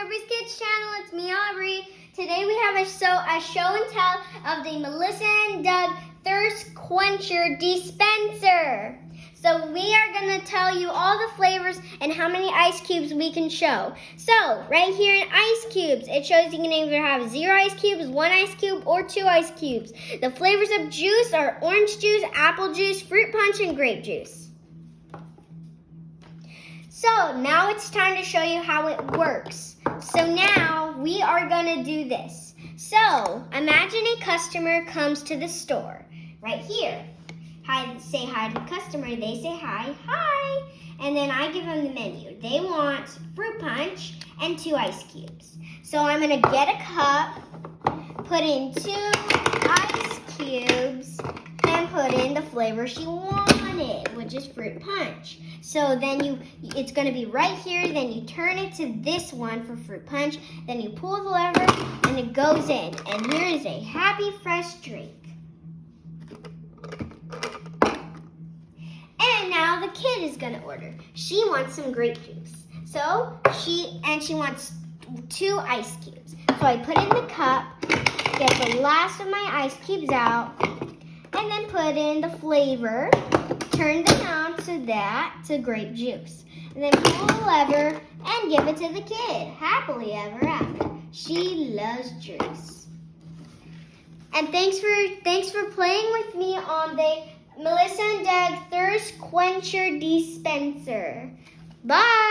Aubrey's Kids channel. It's me, Aubrey. Today we have a show, a show and tell of the Melissa and Doug Thirst Quencher Dispenser. So we are going to tell you all the flavors and how many ice cubes we can show. So right here in ice cubes, it shows you can either have zero ice cubes, one ice cube, or two ice cubes. The flavors of juice are orange juice, apple juice, fruit punch, and grape juice. So now it's time to show you how it works. So now we are gonna do this. So imagine a customer comes to the store right here. Hi, say hi to the customer. They say hi, hi. And then I give them the menu. They want fruit punch and two ice cubes. So I'm gonna get a cup, put in two ice cubes, and put in the flavor she which is fruit punch. So then you, it's gonna be right here, then you turn it to this one for fruit punch, then you pull the lever and it goes in. And here is a happy fresh drink. And now the kid is gonna order. She wants some grape juice. So she, and she wants two ice cubes. So I put in the cup, get the last of my ice cubes out, and then put in the flavor, turn them on to that, to grape juice. And then pull the lever and give it to the kid, happily ever after. She loves juice. And thanks for thanks for playing with me on the Melissa and Doug Thirst Quencher Dispenser. Bye!